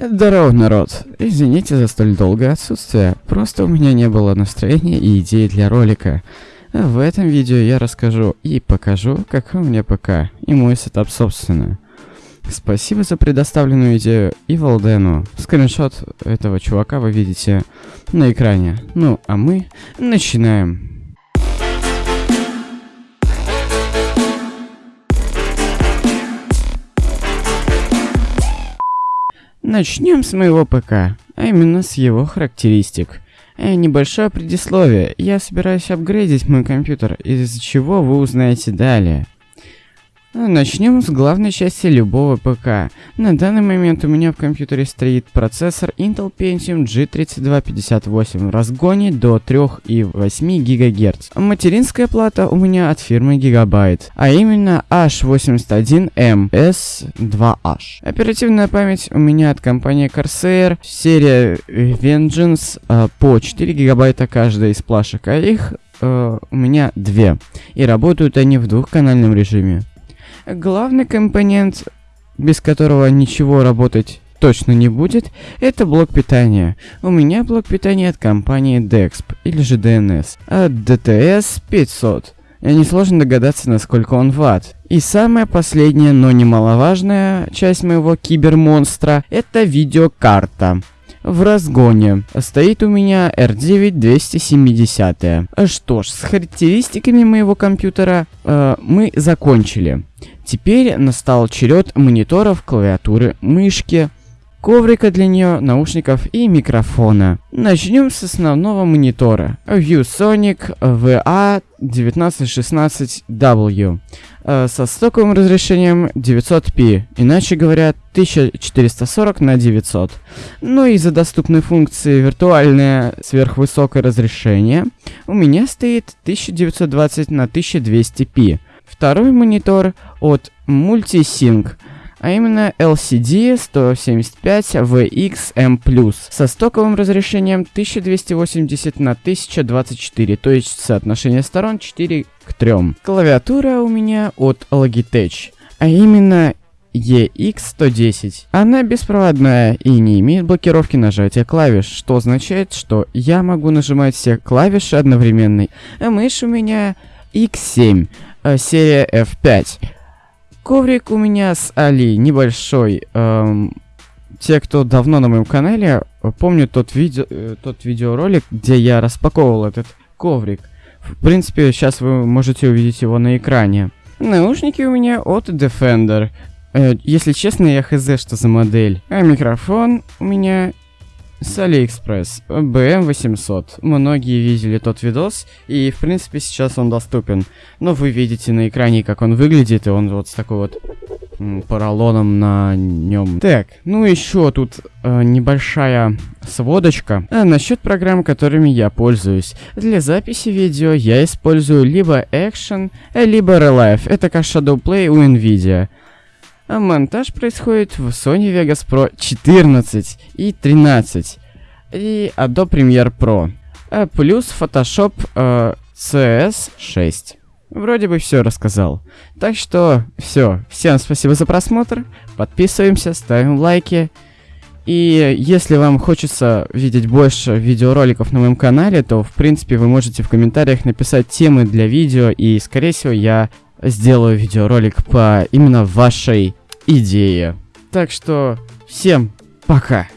Здорово, народ. Извините за столь долгое отсутствие. Просто у меня не было настроения и идей для ролика. В этом видео я расскажу и покажу, какой у меня ПК и мой сетап собственно. Спасибо за предоставленную идею и Валдену. Скриншот этого чувака вы видите на экране. Ну, а мы начинаем. Начнем с моего ПК, а именно с его характеристик. Э, небольшое предисловие. Я собираюсь апгрейдить мой компьютер, из-за чего вы узнаете далее. Начнем с главной части любого ПК. На данный момент у меня в компьютере стоит процессор Intel Pentium G3258 в разгоне до 3,8 ГГц. Материнская плата у меня от фирмы Gigabyte, а именно H81M S2H. Оперативная память у меня от компании Corsair, серия Vengeance э, по 4 гигабайта каждая из плашек, а их Uh, у меня две. И работают они в двухканальном режиме. Главный компонент, без которого ничего работать точно не будет, это блок питания. У меня блок питания от компании Dexp, или же DNS, от DTS 500. Несложно догадаться, насколько он ватт. И самая последняя, но немаловажная часть моего кибермонстра – это видеокарта в разгоне. Стоит у меня R9 270. Что ж, с характеристиками моего компьютера э, мы закончили. Теперь настал черед мониторов, клавиатуры, мышки, коврика для нее, наушников и микрофона. Начнем с основного монитора. ViewSonic VA1916W э, со стоковым разрешением 900p, иначе говоря, 1440 на 900. Ну и за доступной функции виртуальное сверхвысокое разрешение у меня стоит 1920 на 1200p. Второй монитор от Multisync а именно LCD 175VXM+, со стоковым разрешением 1280 на 1024, то есть соотношение сторон 4 к 3. Клавиатура у меня от Logitech, а именно EX110. Она беспроводная и не имеет блокировки нажатия клавиш, что означает, что я могу нажимать все клавиши одновременно. А мышь у меня X7, э, серия F5. Коврик у меня с Али небольшой. Эм, те, кто давно на моем канале, помнят тот, видео, э, тот видеоролик, где я распаковывал этот коврик. В принципе, сейчас вы можете увидеть его на экране. Наушники у меня от Defender. Э, если честно, я хз, что за модель. А микрофон у меня с AliExpress, BM800. Многие видели тот видос, и в принципе сейчас он доступен. Но вы видите на экране, как он выглядит, и он вот с такой вот поролоном на нем. Так, ну еще тут э, небольшая сводочка а, насчет программ, которыми я пользуюсь. Для записи видео я использую либо Action, либо Relive. Это как Shadowplay у Nvidia. А монтаж происходит в Sony Vegas Pro 14 и 13 и Adobe Premiere Pro. А плюс Photoshop э, CS 6. Вроде бы все рассказал. Так что все. Всем спасибо за просмотр. Подписываемся, ставим лайки. И если вам хочется видеть больше видеороликов на моем канале, то в принципе вы можете в комментариях написать темы для видео, и скорее всего я сделаю видеоролик по именно вашей идее. Так что всем пока.